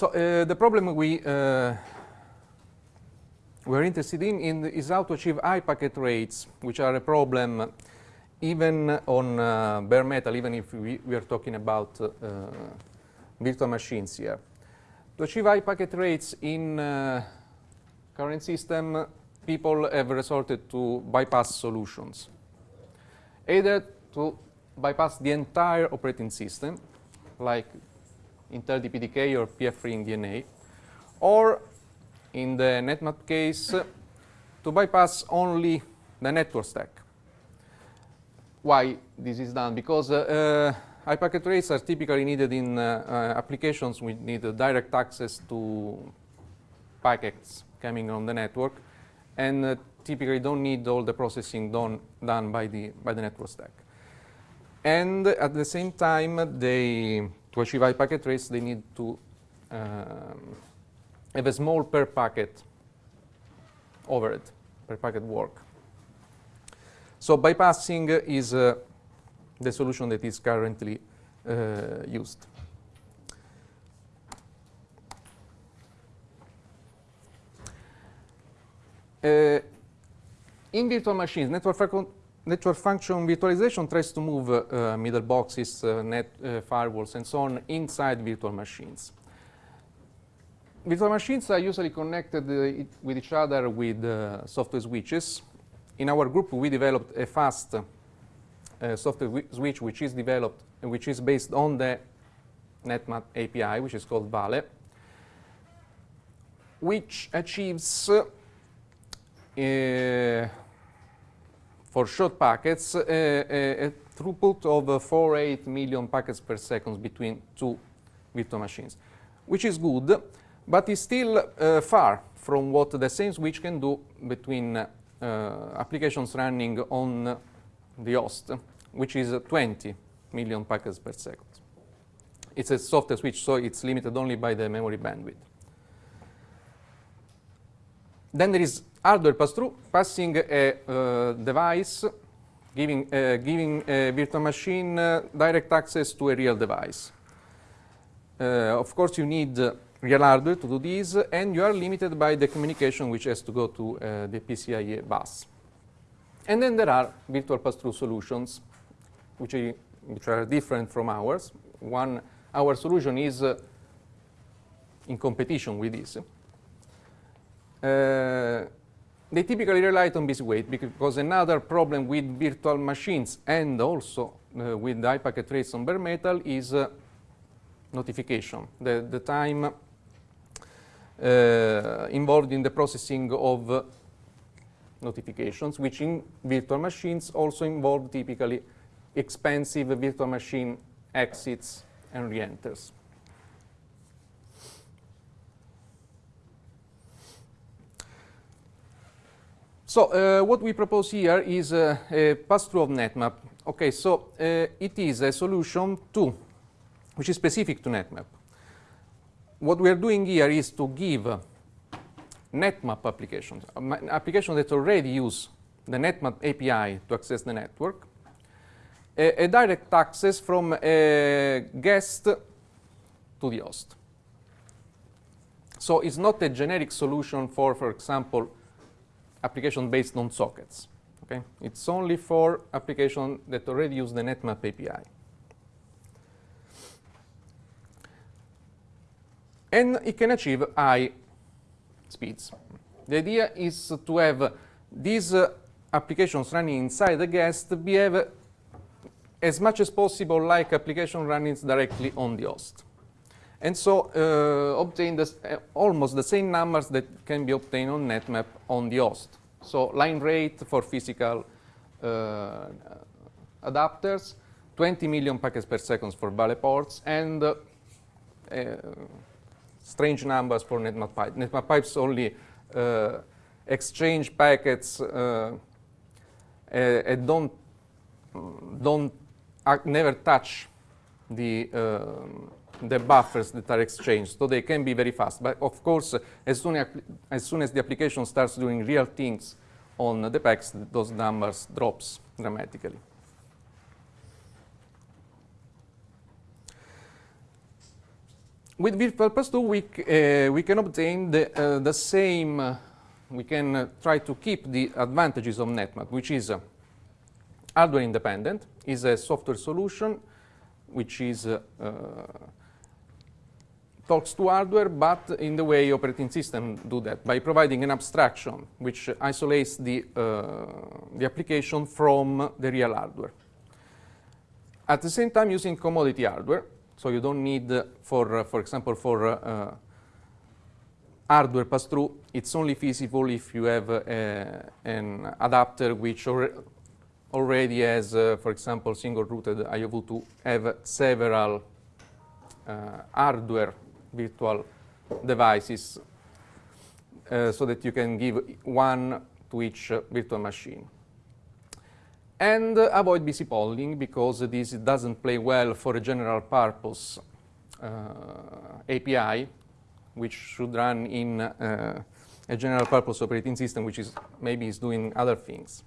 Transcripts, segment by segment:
So uh, the problem we uh, we're interested in, in, is how to achieve high packet rates, which are a problem even on uh, bare metal, even if we, we are talking about uh, virtual machines here. To achieve high packet rates in uh, current system, people have resorted to bypass solutions. Either to bypass the entire operating system, like Intel DPDK or PF_RING DNA, or in the NetMap case, to bypass only the network stack. Why this is done? Because uh, uh, packet rates are typically needed in uh, uh, applications which need direct access to packets coming on the network, and uh, typically don't need all the processing done, done by, the, by the network stack. And at the same time, they, to achieve high packet rates, they need to um, have a small per packet overhead, per packet work. So bypassing is uh, the solution that is currently uh, used. Uh, in virtual machines, network, network, function virtualization tries to move uh, middle boxes, uh, net uh, firewalls, and so on inside virtual machines. Virtual machines are usually connected uh, with each other with software switches. In our group, we developed a fast software switch which is developed, which is based on the NetMap API, which is called Vale, which achieves uh, for short packets uh, a, a, throughput of uh, 4.8 million packets per second between two virtual machines, which is good, but is still uh, far from what the same switch can do between uh, applications running on the host, which is 20 million packets per second. It's a software switch, so it's limited only by the memory bandwidth. Then there is hardware pass-through, passing a uh, device, giving, uh, giving a virtual machine uh, direct access to a real device. Uh, of course, you need real hardware to do this, and you are limited by the communication which has to go to uh, the PCIe bus. And then there are virtual pass-through solutions, which are, which are, different from ours. One, our solution is uh, in competition with this. Uh, they typically rely on busy wait because another problem with virtual machines and also uh, with high packet rates on bare metal is uh, notification, the, the time uh, involved in the processing of notifications, which in virtual machines also involve typically expensive virtual machine exits and re-enters. So uh, what we propose here is uh, a pass-through of NetMap. Okay, so uh, it is a solution to, which is specific to NetMap. What we are doing here is to give NetMap applications, applications that already use the NetMap API to access the network, a, a direct access from a guest to the host. So it's not a generic solution for, for example, application based on sockets. Okay? It's only for applications that already use the NetMap API. And it can achieve high speeds. The idea is to have these uh, applications running inside the guest behave as much as possible like application running directly on the host and so uh, obtain this, uh, almost the same numbers that can be obtained on NetMap on the host. So line rate for physical uh, adapters, 20 million packets per second for Vale ports, and uh, uh, strange numbers for NetMap pipe. NetMap pipes only uh, exchange packets and don't don't never touch the um, the buffers that are exchanged, so they can be very fast. But of course, as soon as, as, soon as the application starts doing real things on the packs, those numbers drops dramatically. with pass through, we, uh, we can obtain the, uh, the same, uh, we can uh, try to keep the advantages of NetMap, which is uh, hardware independent, is a software solution which is uh, talks to hardware, but in the way operating system do that, by providing an abstraction which isolates the, the application from the real hardware. At the same time using commodity hardware, so you don't need, uh, for, uh, for example, for uh, hardware pass-through, it's only feasible if you have an adapter which already has, for example, single-rooted IOV to have several hardware virtual devices uh, so that you can give one to each uh, virtual machine and uh, avoid busy polling because this doesn't play well for a general purpose uh, API, which should run in uh, a general purpose operating system, which is maybe is doing other things.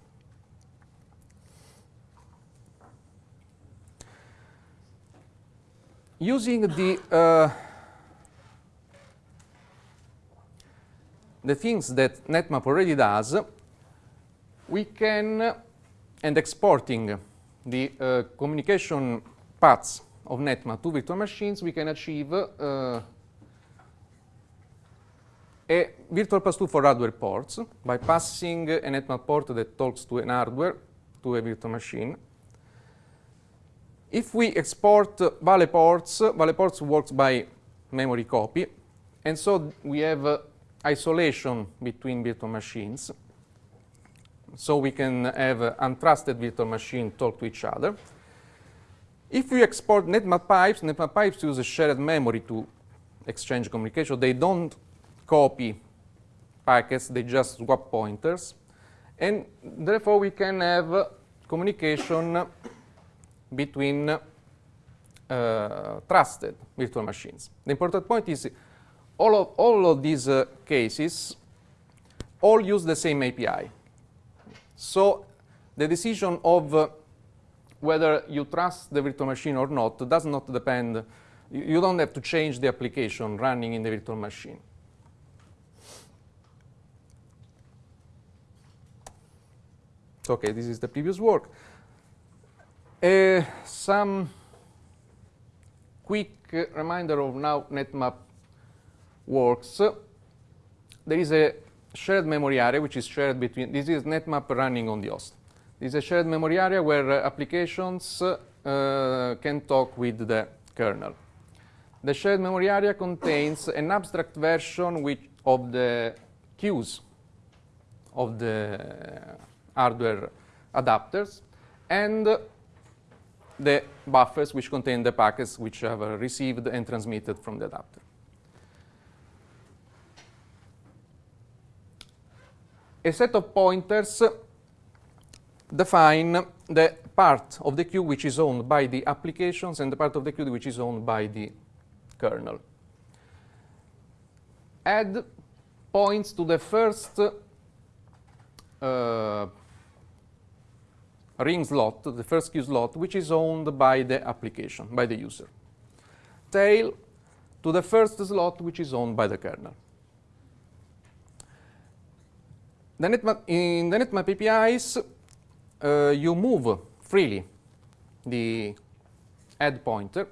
Using the the things that NetMap already does, we can and exporting the uh, communication paths of NetMap to virtual machines, we can achieve uh, a virtual pass-through for hardware ports by passing a NetMap port that talks to an hardware to a virtual machine. If we export Vale ports, Vale ports works by memory copy, and so we have uh, isolation between virtual machines so we can have uh, untrusted virtual machine talk to each other. If we export NetMap pipes, NetMap pipes use a shared memory to exchange communication. They don't copy packets, they just swap pointers. And therefore, we can have uh, communication between uh, trusted virtual machines. The important point is all of, all of these uh, cases all use the same API. So the decision of uh, whether you trust the virtual machine or not does not depend, you don't have to change the application running in the virtual machine. Okay, this is the previous work. Uh, some quick reminder of now NetMap works. There is a shared memory area, which is shared between, this is NetMap running on the host. This is a shared memory area where uh, applications uh, can talk with the kernel. The shared memory area contains an abstract version which of the queues of the hardware adapters and the buffers which contain the packets which have uh, received and transmitted from the adapter. A set of pointers define the part of the queue which is owned by the applications and the part of the queue which is owned by the kernel. Add points to the first uh, ring slot, the first queue slot, which is owned by the application, by the user. Tail to the first slot, which is owned by the kernel. The NetMap, in the NetMap APIs, uh, you move freely the head pointer,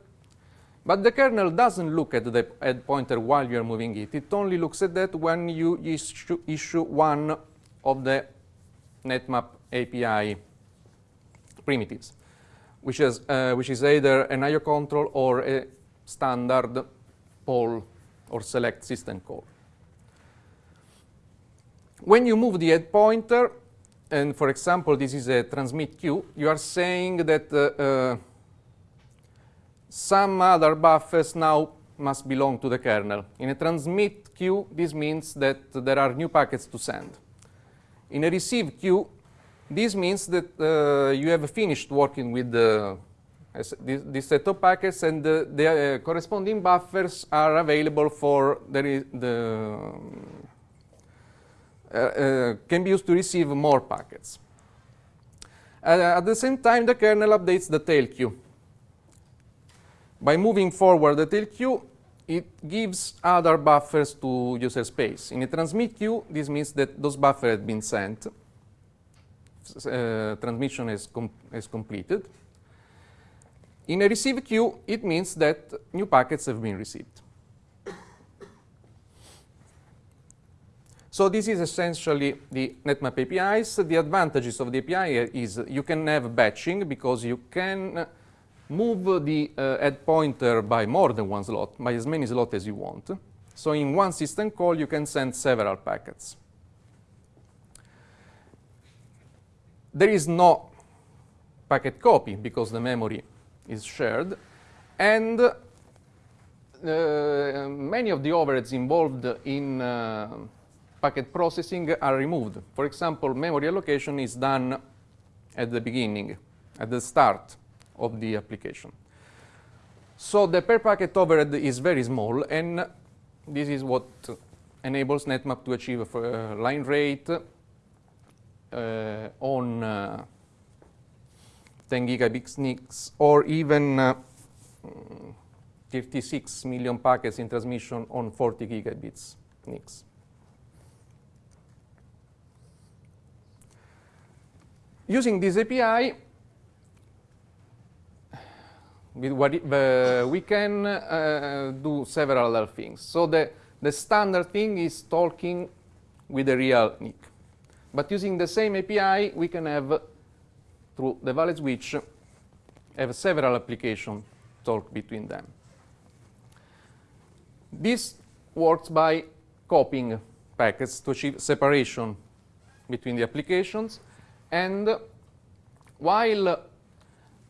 but the kernel doesn't look at the head pointer while you are moving it. It only looks at that when you issue, issue one of the NetMap API primitives, which is, uh, which is either an IO control or a standard poll or select system call when you move the head pointer, and for example, this is a transmit queue, you are saying that uh, uh, some other buffers now must belong to the kernel. In a transmit queue, this means that there are new packets to send. In a receive queue, this means that uh, you have finished working with the, this, this, set of packets and the, uh, corresponding buffers are available for the, the can be used to receive more packets. Uh, at the same time, the kernel updates the tail queue. By moving forward the tail queue, it gives other buffers to user space. In a transmit queue, this means that those buffers have been sent. Uh, transmission is, com is completed. In a receive queue, it means that new packets have been received. So this is essentially the NetMap APIs. The advantages of the API is you can have batching because you can move the uh, head pointer by more than one slot, by as many slots as you want. So in one system call, you can send several packets. There is no packet copy because the memory is shared. And uh, many of the overheads involved in uh, packet processing are removed. For example, memory allocation is done at the beginning, at the start of the application. So the per packet overhead is very small, and this is what enables NetMap to achieve a line rate uh, on uh, 10 gigabit NICs or even uh, 36 million packets in transmission on 40 gigabits NICs. Using this API, what it, uh, we can uh, do several other things. So the, the standard thing is talking with a real NIC. But using the same API, we can have, through the Vale switch, have several applications talk between them. This works by copying packets to achieve separation between the applications and while uh,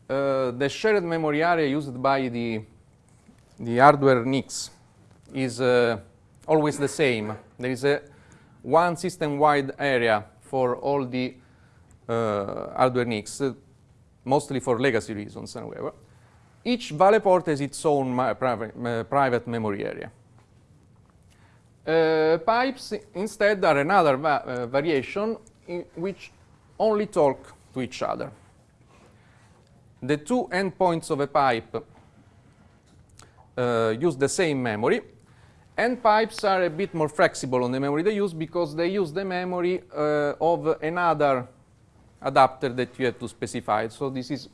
the shared memory area used by the, the hardware NICs is uh, always the same, there is a one system-wide area for all the uh, hardware NICs, uh, mostly for legacy reasons, however. Each Vale port has its own private, uh, memory area. Uh, pipes instead are another va variation in which only talk to each other. The two endpoints of a pipe uh, use the same memory, and pipes are a bit more flexible on the memory they use because they use the memory uh, of another adapter that you have to specify. So this is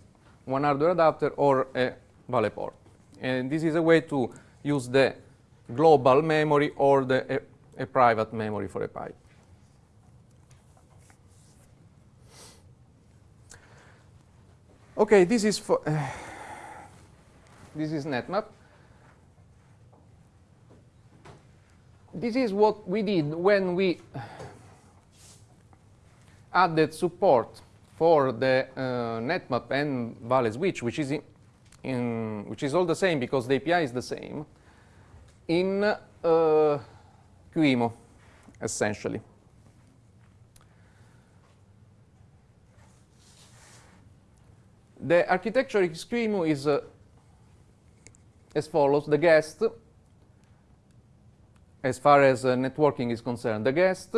one hardware adapter or a Vale port. And this is a way to use the global memory or the, a, a private memory for a pipe. Okay, this is for uh, this is NetMap. This is what we did when we added support for the uh, NetMap and Vale switch, which is in, in, which is all the same because the API is the same in uh, QEMU, essentially. The architecture QEMU is uh, as follows. The guest, as far as uh, networking is concerned, the guest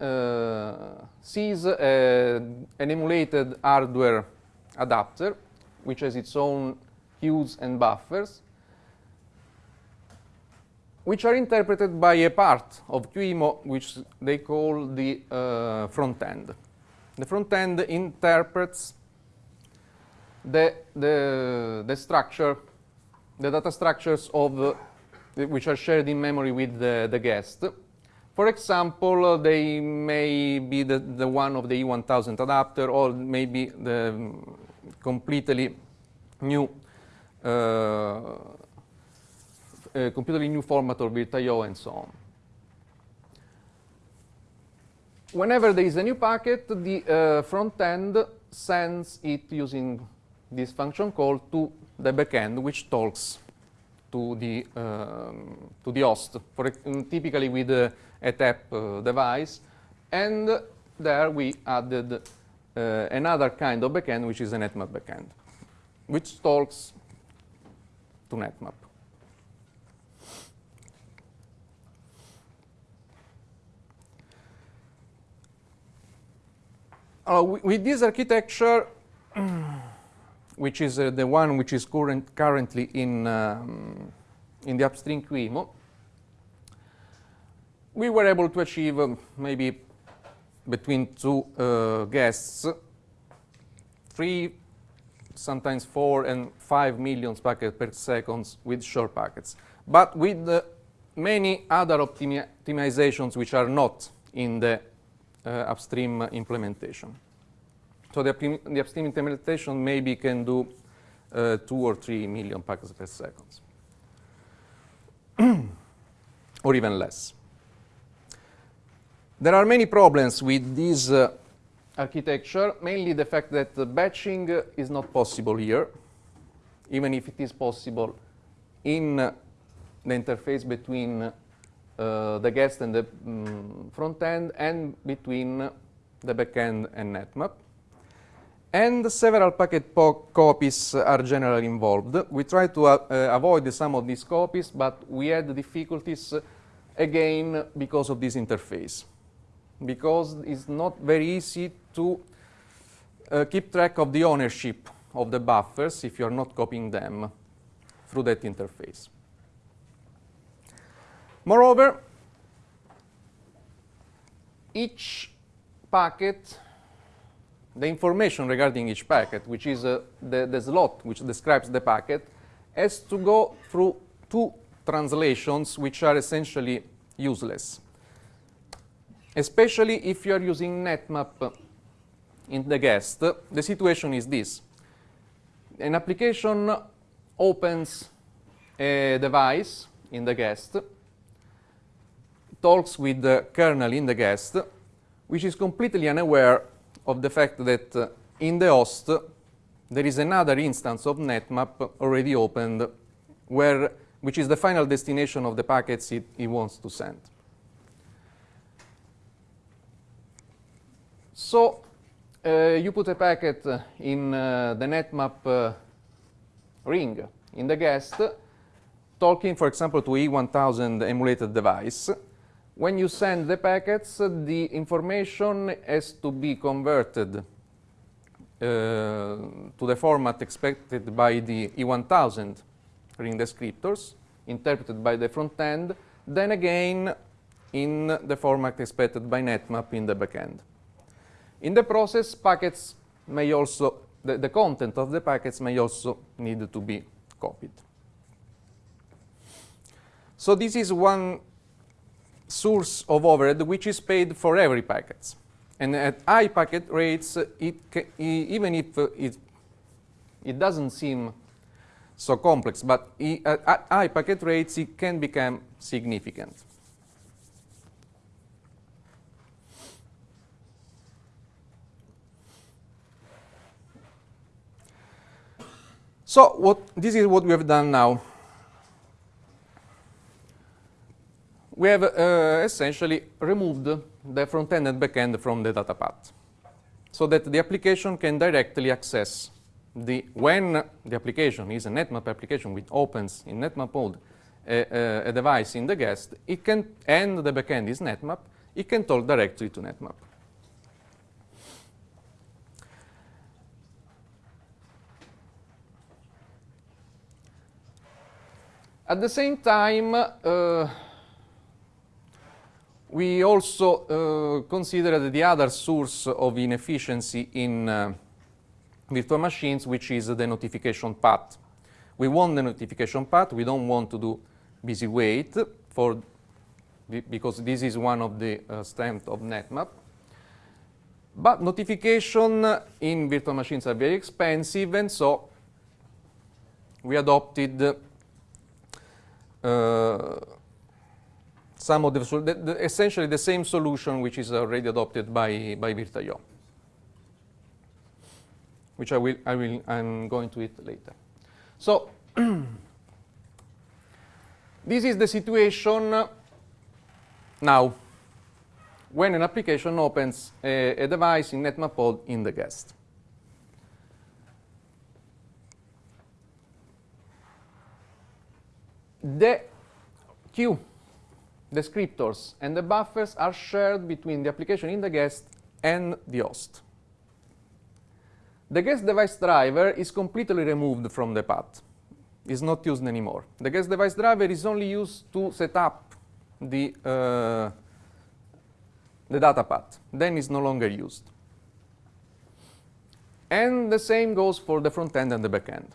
uh, sees uh, an emulated hardware adapter, which has its own queues and buffers, which are interpreted by a part of QEMU, which they call the uh, front end. The front end interprets the, the, the structure, the data structures of uh, which are shared in memory with the, the guest. For example, uh, they may be the, the one of the E1000 adapter or maybe the um, completely new uh, completely new format of VirtIO and so on. Whenever there is a new packet, the uh, front end sends it using this function call to the backend, which talks to the um, to the host, for typically with uh, a tap uh, device, and there we added uh, another kind of backend, which is a NetMap backend, which talks to NetMap. Uh, with this architecture, which is uh, the one which is current, currently in, um, in the upstream QEMU, we were able to achieve um, maybe between two uh, guests, three, sometimes four and five million packets per second with short packets. But with uh, many other optimi optimizations which are not in the uh, upstream implementation. So the, the, upstream implementation maybe can do uh, two or three million packets per second, or even less. There are many problems with this uh, architecture, mainly the fact that the batching uh, is not possible here, even if it is possible in uh, the interface between uh, the guest and the um, front end and between the backend and NetMap. And several packet copies are generally involved. We try to uh, avoid some of these copies, but we had difficulties again because of this interface because it's not very easy to uh, keep track of the ownership of the buffers if you're not copying them through that interface. Moreover, each packet, the information regarding each packet, which is uh, the, the slot which describes the packet, has to go through two translations which are essentially useless especially if you are using NetMap in the guest, the situation is this. An application opens a device in the guest, talks with the kernel in the guest, which is completely unaware of the fact that uh, in the host there is another instance of NetMap already opened, where, which is the final destination of the packets it, it wants to send. So uh, you put a packet in uh, the netmap uh, ring in the guest, talking, for example, to E1000 emulated device. When you send the packets, the information has to be converted uh, to the format expected by the E1000 ring descriptors, interpreted by the front end, then again in the format expected by NetMap in the backend. In the process, packets may also, the, the content of the packets may also need to be copied. So this is one source of overhead which is paid for every packet. And at high packet rates, it even if uh, it, it doesn't seem so complex, but at high packet rates, it can become significant. So what, this is what we have done now. We have uh, essentially removed the front-end and back-end from the data path so that the application can directly access the, when the application is a NetMap application which opens in NetMap mode a, a, device in the guest, it can, and the backend is NetMap, it can talk directly to NetMap. At the same time, uh, we also uh, considered the other source of inefficiency in uh, virtual machines, which is the notification path. We want the notification path. We don't want to do busy wait for because this is one of the uh, strengths of NetMap. But notification in virtual machines are very expensive, and so we adopted uh, some of the, the, the, essentially the same solution which is already adopted by, by VirtIO, which I will, I will, I'm going to it later. So this is the situation now when an application opens a, a device in NetMap mode in the guest. the queue descriptors and the buffers are shared between the application in the guest and the host. The guest device driver is completely removed from the path. It's not used anymore. The guest device driver is only used to set up the, uh, the data path. Then it's no longer used. And the same goes for the front end and the back end.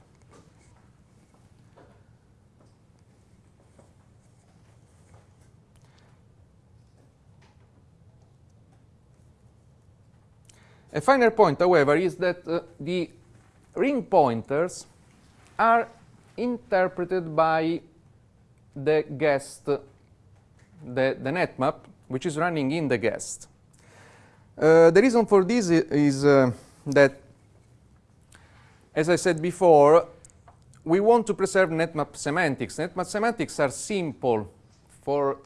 A final point, however, is that uh, the ring pointers are interpreted by the guest, the, the net map, which is running in the guest. Uh, the reason for this is uh, that, as I said before, we want to preserve netmap semantics. Netmap semantics are simple for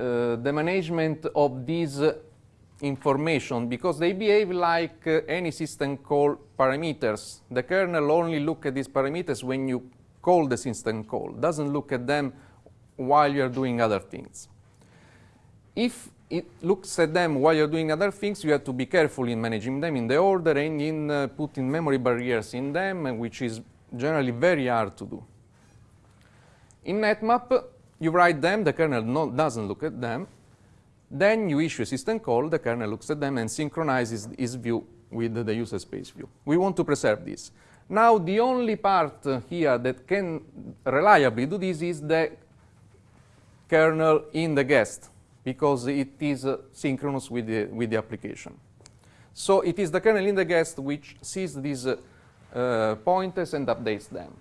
uh, the management of these information because they behave like uh, any system call parameters. The kernel only look at these parameters when you call the system call, doesn't look at them while you're doing other things. If it looks at them while you're doing other things, you have to be careful in managing them in the order and in uh, putting memory barriers in them, which is generally very hard to do. In netmap, you write them, the kernel no, doesn't look at them, then you issue a system call, the kernel looks at them and synchronizes its view with the user space view. We want to preserve this. Now, the only part here that can reliably do this is the kernel in the guest, because it is uh, synchronous with the, with the application. So it is the kernel in the guest which sees these uh, uh pointers and updates them.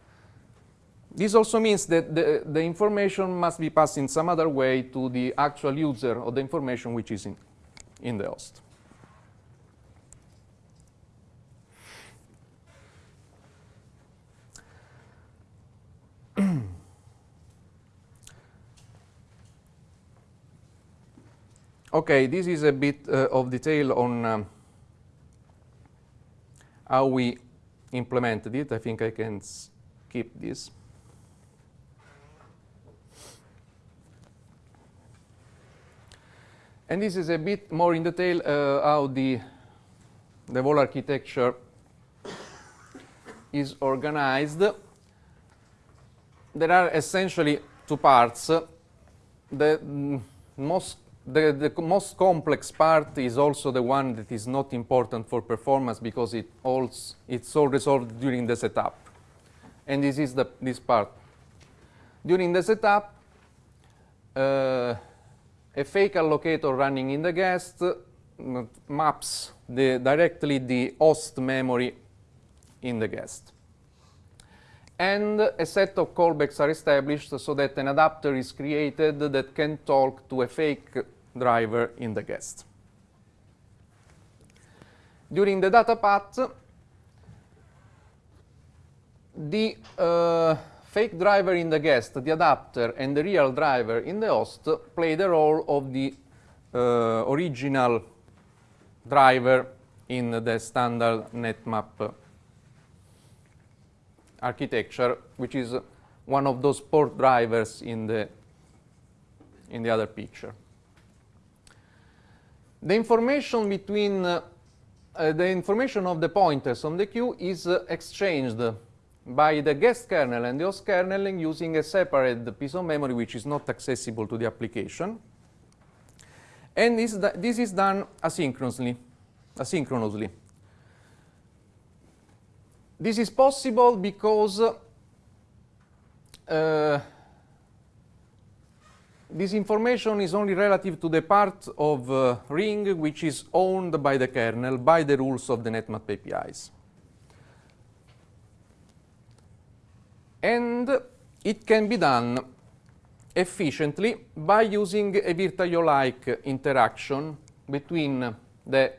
This also means that the, the information must be passed in some other way to the actual user of the information which is in, in the host. okay, this is a bit uh, of detail on um, how we implemented it. I think I can skip this. And this is a bit more in detail uh, how the, the whole architecture is organized. There are essentially two parts. The most the, the, most complex part is also the one that is not important for performance because it all, it's all resolved during the setup. And this is the, this part. During the setup, uh, a fake allocator running in the guest maps the, directly the host memory in the guest. And a set of callbacks are established so that an adapter is created that can talk to a fake driver in the guest. During the data path, the uh, fake driver in the guest, the adapter, and the real driver in the host play the role of the uh, original driver in the standard netmap architecture, which is one of those port drivers in the, in the other picture. The information between uh, uh, the information of the pointers on the queue is uh, exchanged by the guest kernel and the host kernel using a separate piece of memory which is not accessible to the application. And this, this is done asynchronously. asynchronously. This is possible because uh, this information is only relative to the part of uh, ring which is owned by the kernel by the rules of the netmap APIs. And it can be done efficiently by using a VirtIO-like interaction between the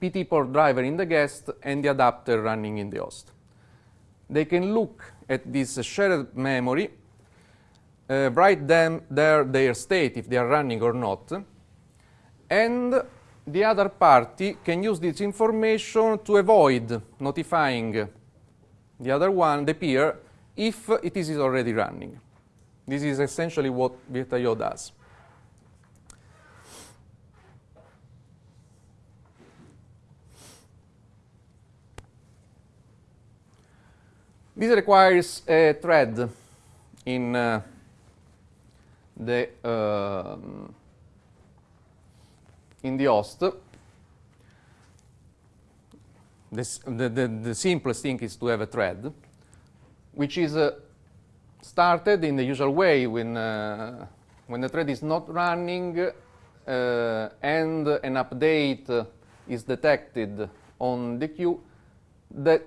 PT port driver in the guest and the adapter running in the host. They can look at this shared memory, uh, write them there their state if they are running or not, and the other party can use this information to avoid notifying the other one, the peer, if it is already running. This is essentially what VirtIO does. This requires a thread in uh, the uh, in the host. The, the, the, simplest thing is to have a thread, which is uh, started in the usual way when, uh, when the thread is not running uh, and an update is detected on the queue, the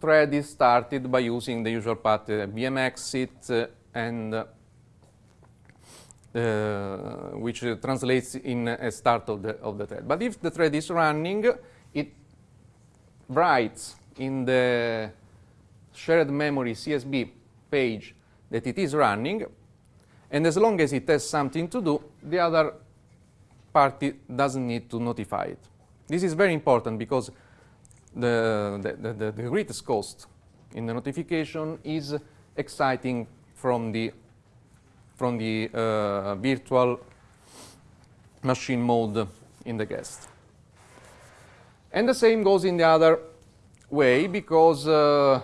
thread is started by using the usual path uh, VM exit uh, and uh, which translates in a start of the, of the thread. But if the thread is running, writes in the shared memory CSB page that it is running, and as long as it has something to do, the other party doesn't need to notify it. This is very important because the, the, the, the greatest cost in the notification is exciting from the from the uh, virtual machine mode in the guest. And the same goes in the other way because uh,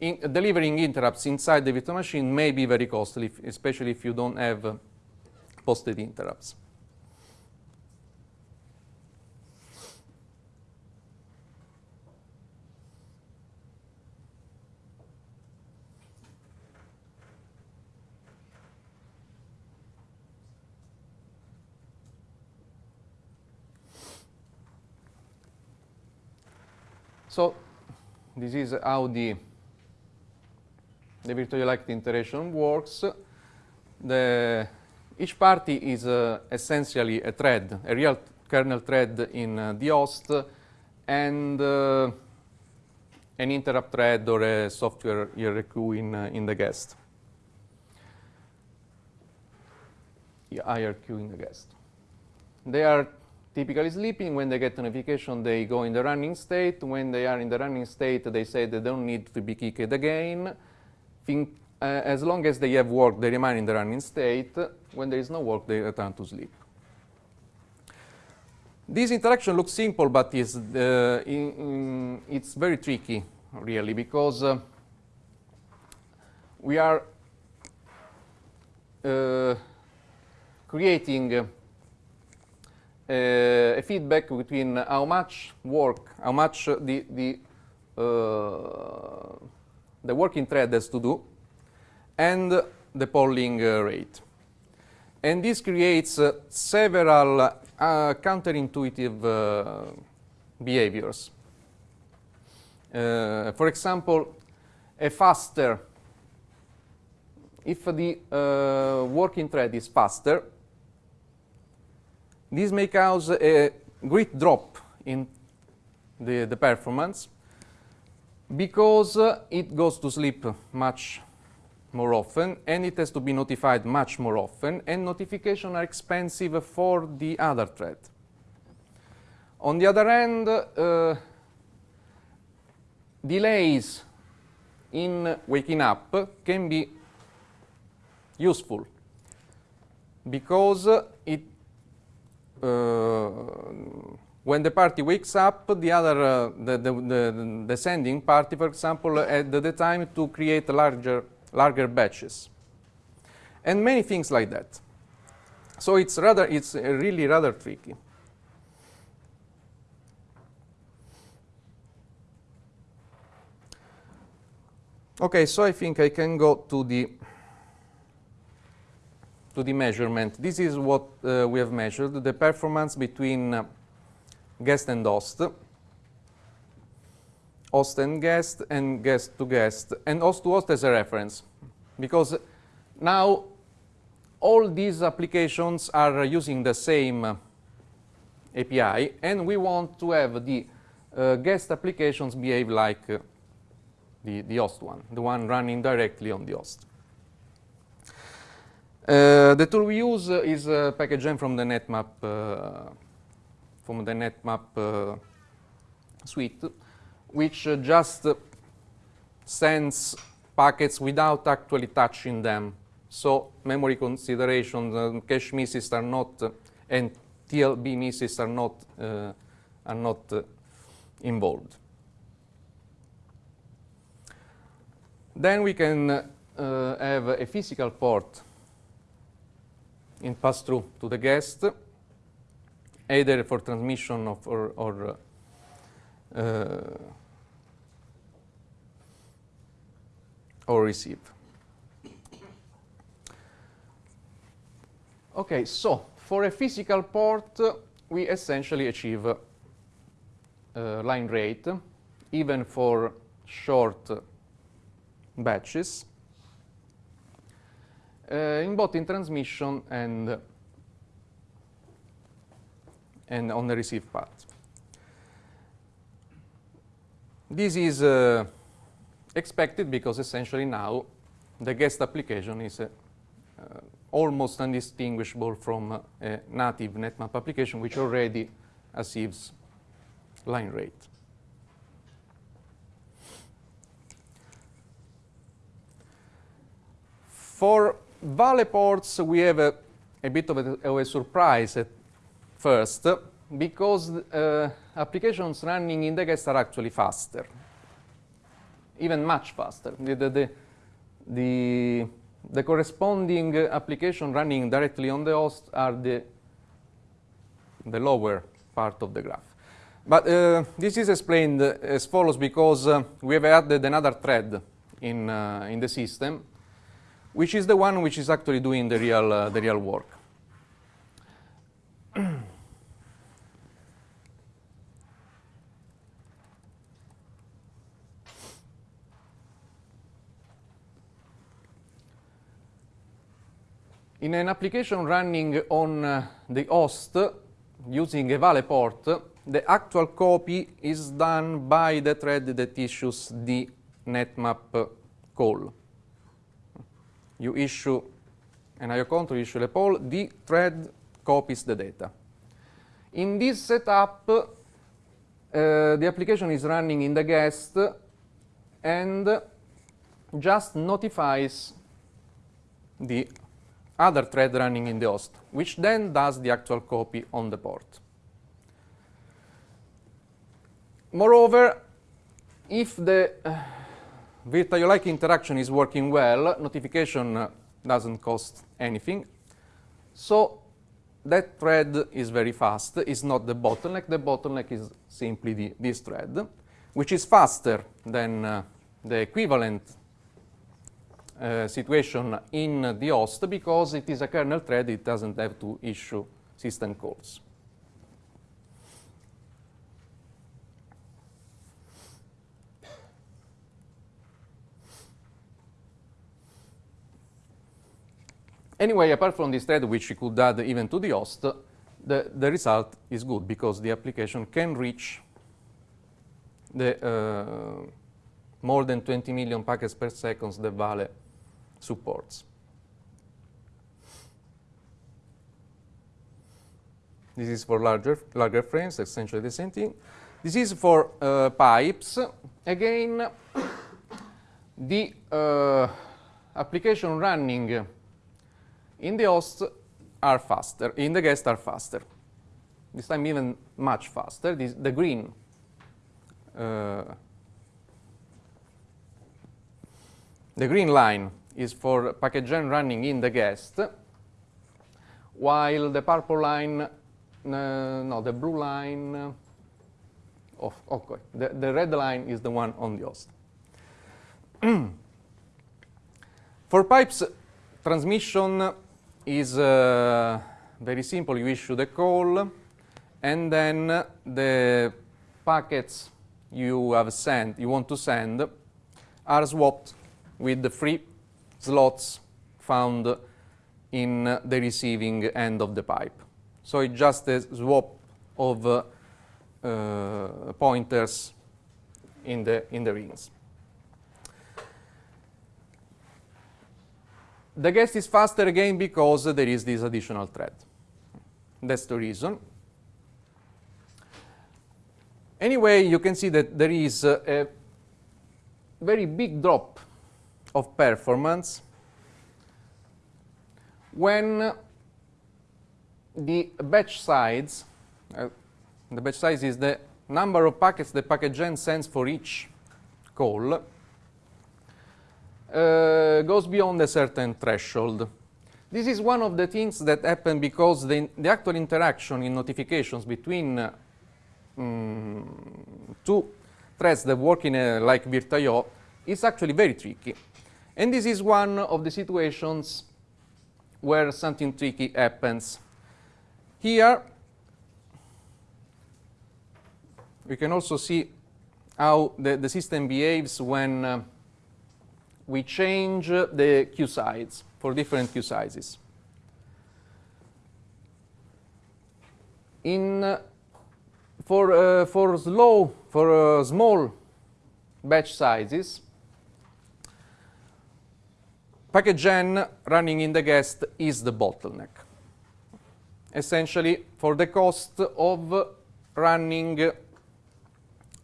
in delivering interrupts inside the virtual machine may be very costly, especially if you don't have uh, posted interrupts. So this is how the, the VirtIO-like interaction works. The, each party is uh, essentially a thread, a real kernel thread in uh, the host, and uh, an interrupt thread or a software IRQ in, uh, in the guest. IRQ in the guest. They are typically sleeping. When they get notification, they go in the running state. When they are in the running state, they say they don't need to be kicked again. Think, uh, as long as they have work, they remain in the running state. When there is no work, they return to sleep. This interaction looks simple, but is, uh, in, in, it's very tricky, really, because uh, we are uh, creating uh, a feedback between how much work, how much the, the, uh, the working thread has to do, and the polling uh, rate. And this creates several counterintuitive behaviors. Uh, for example, a faster, if the uh, working thread is faster, this may cause a great drop in the, the performance because uh, it goes to sleep much more often and it has to be notified much more often and notifications are expensive for the other thread. On the other hand, uh, delays in waking up can be useful because uh, Uh, when the party wakes up, the other, uh, the, the, the, the, sending party, for example, uh, had the time to create larger, larger batches. And many things like that. So it's rather, it's uh, really rather tricky. Okay, so I think I can go to the to the measurement. This is what uh, we have measured, the performance between uh, guest and host, host and guest, and guest to guest, and host to host as a reference. Because now all these applications are using the same uh, API, and we want to have the uh, guest applications behave like uh, the, the host one, the one running directly on the host. Uh, the tool we use is uh, package from the NetMap uh, from the NetMap uh, suite, which uh, just sends packets without actually touching them. So memory considerations, cache misses are not, and TLB misses are not are not involved. Then we can uh, have a physical port in pass-through to the guest, either for transmission of or, or uh, or receive. Okay, so for a physical port, uh, we essentially achieve uh, line rate, even for short batches, uh, in both in transmission and, and on the receive part. This is uh, expected because essentially now the guest application is uh, uh, almost undistinguishable from uh, a native NetMap application which already achieves line rate. For Vale ports, we have a, a bit of a, of a, surprise at first because uh, applications running in the guest are actually faster, even much faster. The, the, the, the corresponding application running directly on the host are the, the lower part of the graph. But uh, this is explained as follows because uh, we have added another thread in, uh, in the system which is the one which is actually doing the real, uh, the real work. In an application running on uh, the host using a Vale port, the actual copy is done by the thread that issues the netmap call you issue an IO control, you issue a poll, the thread copies the data. In this setup, uh, the application is running in the guest and just notifies the other thread running in the host, which then does the actual copy on the port. Moreover, if the uh, VirtIO-like interaction is working well, notification doesn't cost anything. So that thread is very fast. It's not the bottleneck. The bottleneck is simply the, this thread, which is faster than uh, the equivalent uh, situation in the host because it is a kernel thread. It doesn't have to issue system calls. Anyway, apart from this thread, which you could add even to the host, the, the result is good because the application can reach the uh, more than 20 million packets per second the Vale supports. This is for larger, larger frames, essentially the same thing. This is for uh, pipes. Again, the uh, application running in the host are faster, in the guest are faster. This time even much faster. This, the green uh, the green line is for pkt-gen running in the guest, while the purple line, uh, no, the blue line, oh, okay, the, the red line is the one on the host. for pipes, transmission is uh, very simple. You issue the call, and then the packets you have sent, you want to send, are swapped with the free slots found in the receiving end of the pipe. So it's just a swap of uh, uh, pointers in the in the rings. The guest is faster again because there is this additional thread. That's the reason. Anyway, you can see that there is a very big drop of performance when the batch size, uh, the batch size is the number of packets the pkt-gen sends for each call, uh, goes beyond a certain threshold. This is one of the things that happen because the, the actual interaction in notifications between uh, mm, two threads that work in a, like VirtIO is actually very tricky. And this is one of the situations where something tricky happens. Here, we can also see how the, the system behaves when uh, we change the queue size for different queue sizes. In, for, uh, for slow, for uh, small batch sizes, pkt-gen running in the guest is the bottleneck. Essentially, for the cost of running,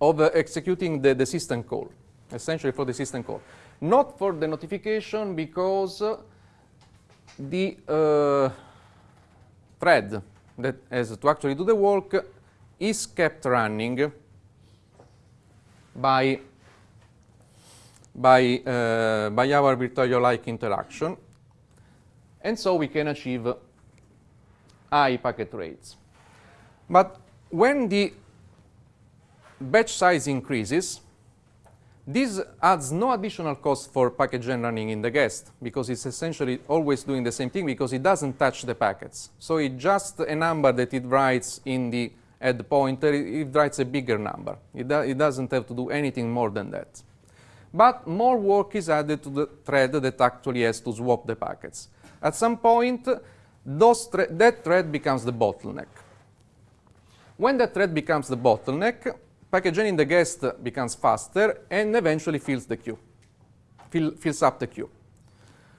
of executing the, the system call, essentially for the system call. Not for the notification because the uh, thread that has to actually do the work is kept running by by, uh, by our VirtIO-like interaction. And so we can achieve high packet rates. But when the batch size increases, this adds no additional cost for package running in the guest because it's essentially always doing the same thing because it doesn't touch the packets. So it's just a number that it writes in the head pointer, it writes a bigger number. It, do it doesn't have to do anything more than that. But more work is added to the thread that actually has to swap the packets. At some point, thre that thread becomes the bottleneck. When that thread becomes the bottleneck, packaging in the guest becomes faster and eventually fills the queue, fill, fills up the queue.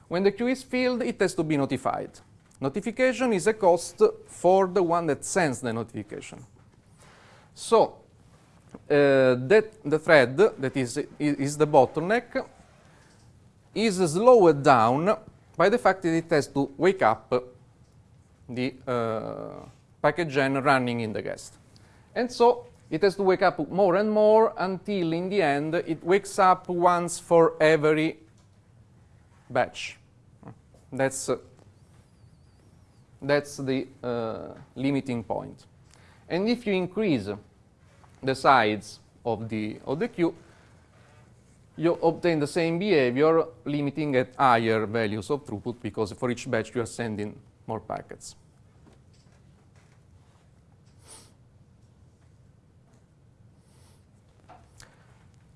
When the queue is filled, it has to be notified. Notification is a cost for the one that sends the notification. So uh, that the thread that is, is the bottleneck is slowed down by the fact that it has to wake up the uh, pkt-gen running in the guest. And so it has to wake up more and more until in the end it wakes up once for every batch. That's, uh, that's the uh, limiting point. And if you increase the size of the, of the queue, you obtain the same behavior limiting at higher values of throughput because for each batch you are sending more packets.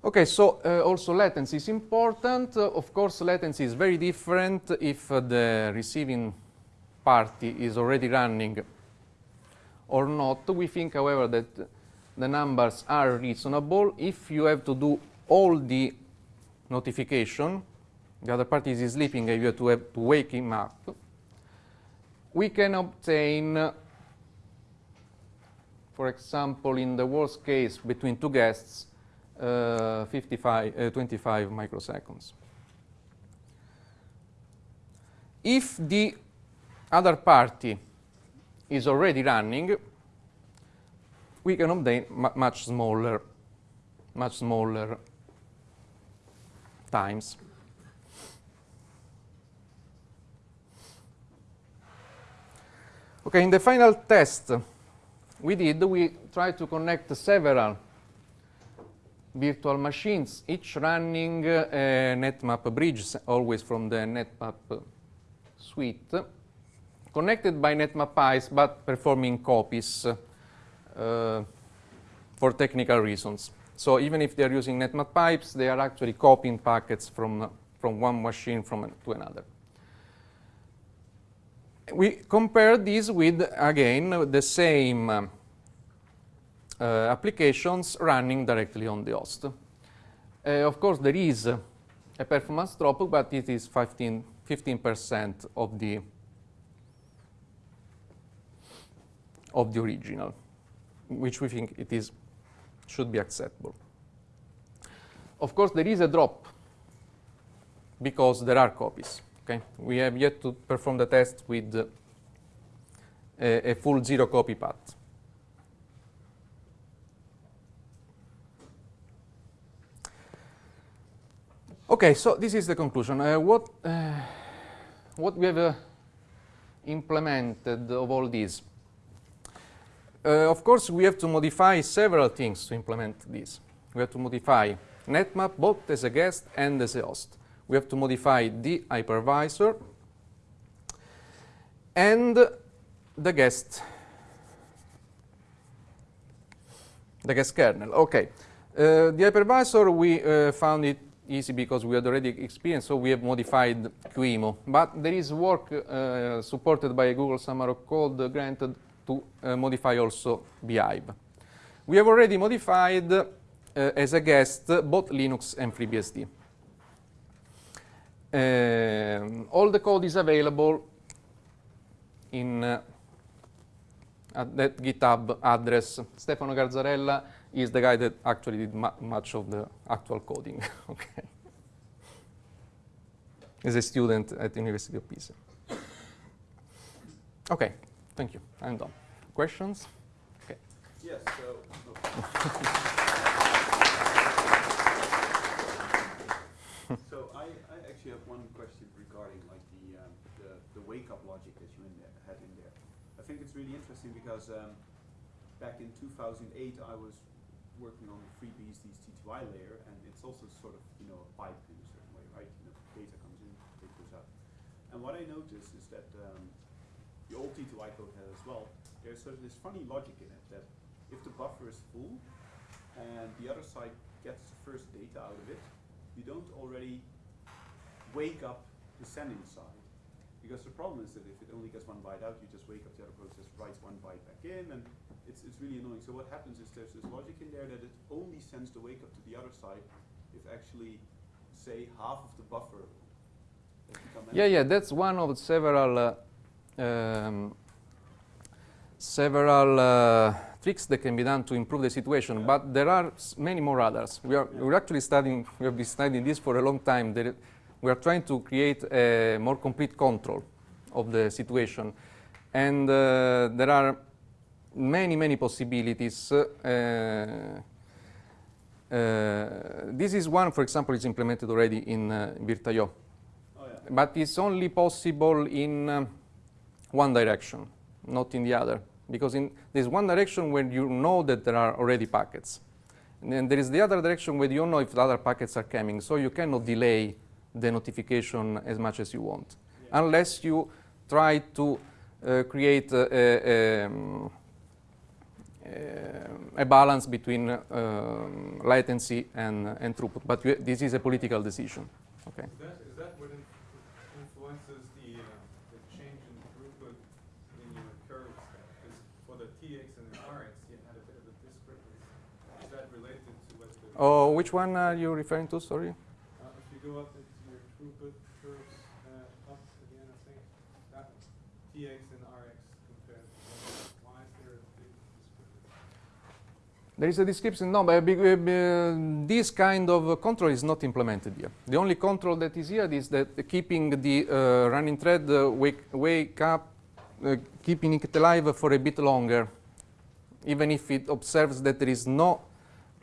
Okay, so uh, also latency is important. Uh, of course, latency is very different if uh, the receiving party is already running or not. We think, however, that the numbers are reasonable. If you have to do all the notification, the other party is sleeping and you have to, have to wake him up, we can obtain, for example, in the worst case between two guests, uh, 55, uh, 25 microseconds. If the other party is already running, we can obtain much smaller, much smaller times. Okay, in the final test we did, we tried to connect several virtual machines, each running a NetMap bridge, always from the NetMap suite, connected by NetMap pipes, but performing copies uh, for technical reasons. So even if they're using NetMap pipes, they are actually copying packets from, from one machine from to another. We compare this with, again, the same applications running directly on the host. Uh, of course, there is a performance drop, but it is 15, 15% of the of the original, which we think it is should be acceptable. Of course, there is a drop because there are copies. Okay, we have yet to perform the test with uh, a, a full zero copy path. Okay, so this is the conclusion. Uh, what, uh, what we have uh, implemented of all these? Uh, of course, we have to modify several things to implement this. We have to modify NetMap both as a guest and as a host. We have to modify the hypervisor and the guest, the guest kernel. Okay, uh, the hypervisor we uh, found it easy because we had already experienced, so we have modified QEMU. But there is work uh, supported by a Google Summer of Code granted to uh, modify also bhyve. We have already modified uh, as a guest both Linux and FreeBSD. Um, all the code is available in uh, at that GitHub address. Stefano Garzarella is the guy that actually did mu much of the actual coding. okay, He's a student at the University of Pisa. Okay, thank you. I'm done. Questions? Okay. Yes. So. so I, I actually have one question regarding like the um, the, the wake up logic that you in there, had in there. I think it's really interesting because um, back in 2008 I was working on the FreeBSD's TTY layer, and it's also sort of you know a pipe in a certain way, right? You know, data comes in, data goes out. And what I noticed is that um, the old TTY code has as well. There's sort of this funny logic in it that if the buffer is full and the other side gets the first data out of it, you don't already wake up the sending side. Because the problem is that if it only gets one byte out, you just wake up the other process, writes one byte back in, and it's, it's really annoying. So what happens is there's this logic in there that it only sends the wake up to the other side if actually, say, half of the buffer yeah, yeah, that's one of several uh, um, several uh, tricks that can be done to improve the situation, but there are many more others. We are we're actually studying. We have been studying this for a long time. There, we are trying to create a more complete control of the situation, and uh, there are many many possibilities. Uh, uh, this is one, for example, is implemented already in uh, Oh yeah. but it's only possible in um, one direction, not in the other. Because in there's one direction where you know that there are already packets. And then there is the other direction where you don't know if the other packets are coming. So you cannot delay the notification as much as you want. Yeah. Unless you try to uh, create a, a, um, a balance between um, latency and, and throughput. But you, this is a political decision. Okay. Is that, is that what influences the, uh, the change in throughput in your curves? Because for the TX and the RX, you had a bit of a discrepancy. Is that related to what the? Oh, which one are you referring to? Sorry. Uh, if you go up into your throughput curves, uh, up again, I think, that one, TX and RX compared to, why is there a big discrepancy? There is a description. No, but uh, uh, this kind of uh, control is not implemented here. The only control that is here is that keeping the uh, running thread uh, wake, wake up, uh, keeping it alive for a bit longer, even if it observes that there is no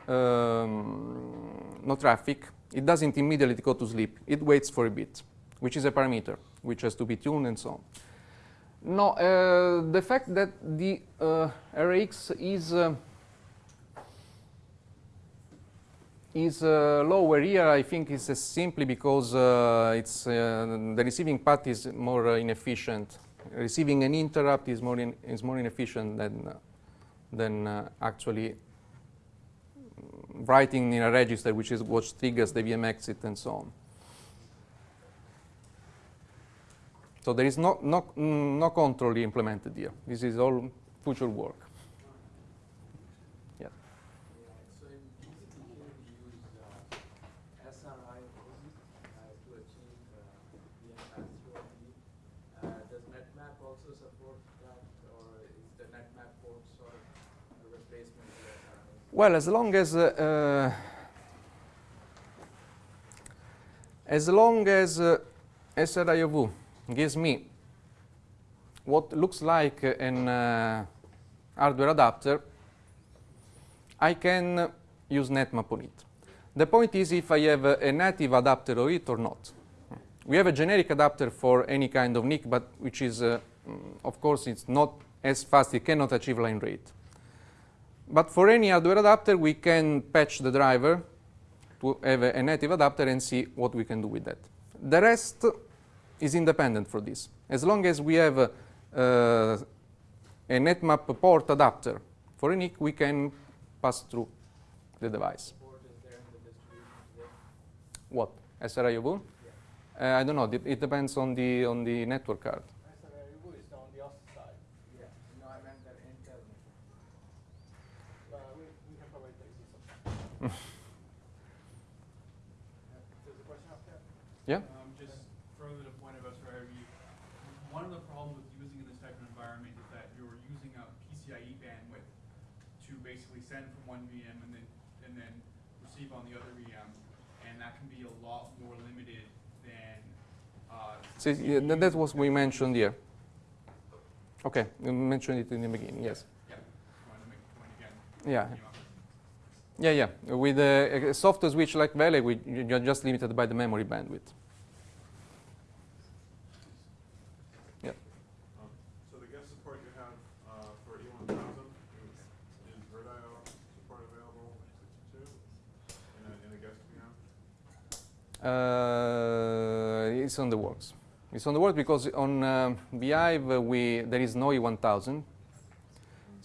um, no traffic. It doesn't immediately go to sleep. It waits for a bit, which is a parameter which has to be tuned and so on. No, uh, the fact that the uh, RX is uh, is uh, lower here, I think, is uh, simply because uh, it's the receiving path is more inefficient. Receiving an interrupt is more in, is more inefficient than than actually writing in a register, which is what triggers the VM exit and so on. So there is no no no control implemented here. This is all future work. Yeah. So in BCP here we use uh, SRI uh, to achieve uh, VM pass-through ID. Uh, does NetMap also support that, or is the NetMap port sort of a replacement for SRI? Well, as long as uh, as long as uh, gives me what looks like an uh, hardware adapter, I can use NetMap on it. The point is if I have a, native adapter of it or not. We have a generic adapter for any kind of NIC, but which is, uh, of course, it's not as fast, it cannot achieve line rate. But for any hardware adapter, we can patch the driver to have a, native adapter and see what we can do with that. The rest is independent for this. As long as we have uh, a NetMap port adapter for a NIC, we can pass through the device. Support is there in the? What? SR-IOV? Uh, I don't know. It, it depends on the on the network card. SRIU is on the other side. Yeah, no, I meant that Intel. Uh, we, we can provide the system. There's a question up there? Yeah. Um, just further to the point about SRIV, one of the problems with using in this type of environment is that you're using a PCIe bandwidth to basically send from one VM and then, and then receive on the other VM, and that can be a lot more limited than, uh. So yeah, that, that was we mentioned here. Okay, you mentioned it in the beginning. Yes. Yeah, just wanted to make the point again. Yeah. Yeah, yeah. With a, a software switch like Vale, we, you're just limited by the memory bandwidth. Yeah. Um, So the guest support you have uh, for E one thousand, is VirtIO support available, in a, in a guest VM? Uh, it's on the works. It's on the works because on um, uh, we there is no E1000,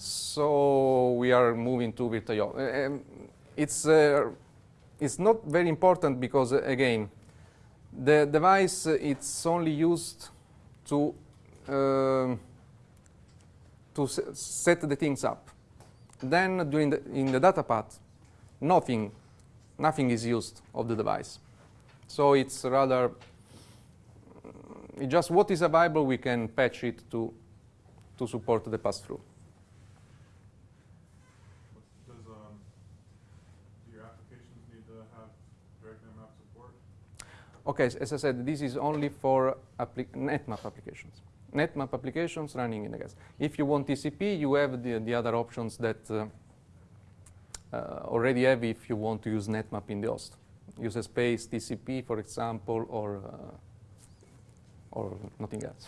so we are moving to VirtIO. Um, it's uh, it's not very important because uh, again, the device uh, it's only used to um, to set the things up. Then during the, in the data path, nothing nothing is used of the device. So it's rather mm, just what is available, we can patch it to, to support the pass-through. Does, um, do your applications need to have direct map support? Okay, as I said, this is only for NetMap applications. NetMap applications running in the gas. If you want TCP, you have the, the other options that uh, uh, already have if you want to use NetMap in the host. Use a space TCP, for example, or, uh, or nothing else.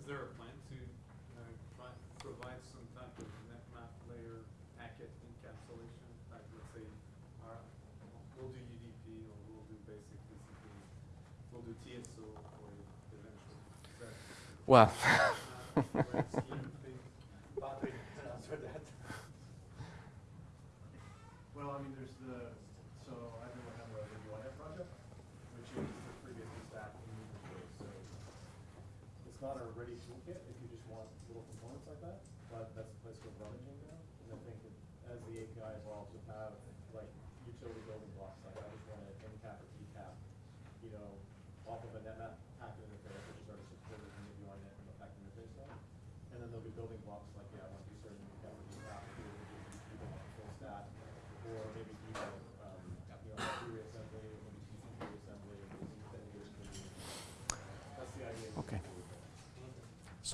Is there a plan to uh, try- provide some type of NetMap layer packet encapsulation? Like, let's say, our- we'll do UDP or we'll do basic TCP, we'll do TSO for you eventually. Is that Well, uh, grand scheme thing? Patrick can answer that. Well, I mean, there's the, so I've been working on the UINet project, which is the FreeBSD stack in user space, so it's not a ready toolkit if you just want little components like that, but that's the place where rummaging now, and I think that as the API evolves, you'll have like utility building blocks, like I just want an encap or key cap, you know, off of a NetMap packet interface, which is already supported in the UINet and the packet interface now. And then there'll be building blocks like, yeah, I want to do certain cap or key cap, here, people want full stack, or maybe do like, um, you know, free assembly, or maybe TCP assembly, or maybe some things that are gonna be- That's the idea. Okay.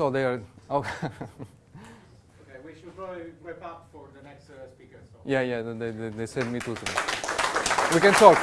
So they are, oh, Okay, we should probably wrap up for the next uh, speaker, so. yeah, yeah, they, they, they sent me to. We can talk.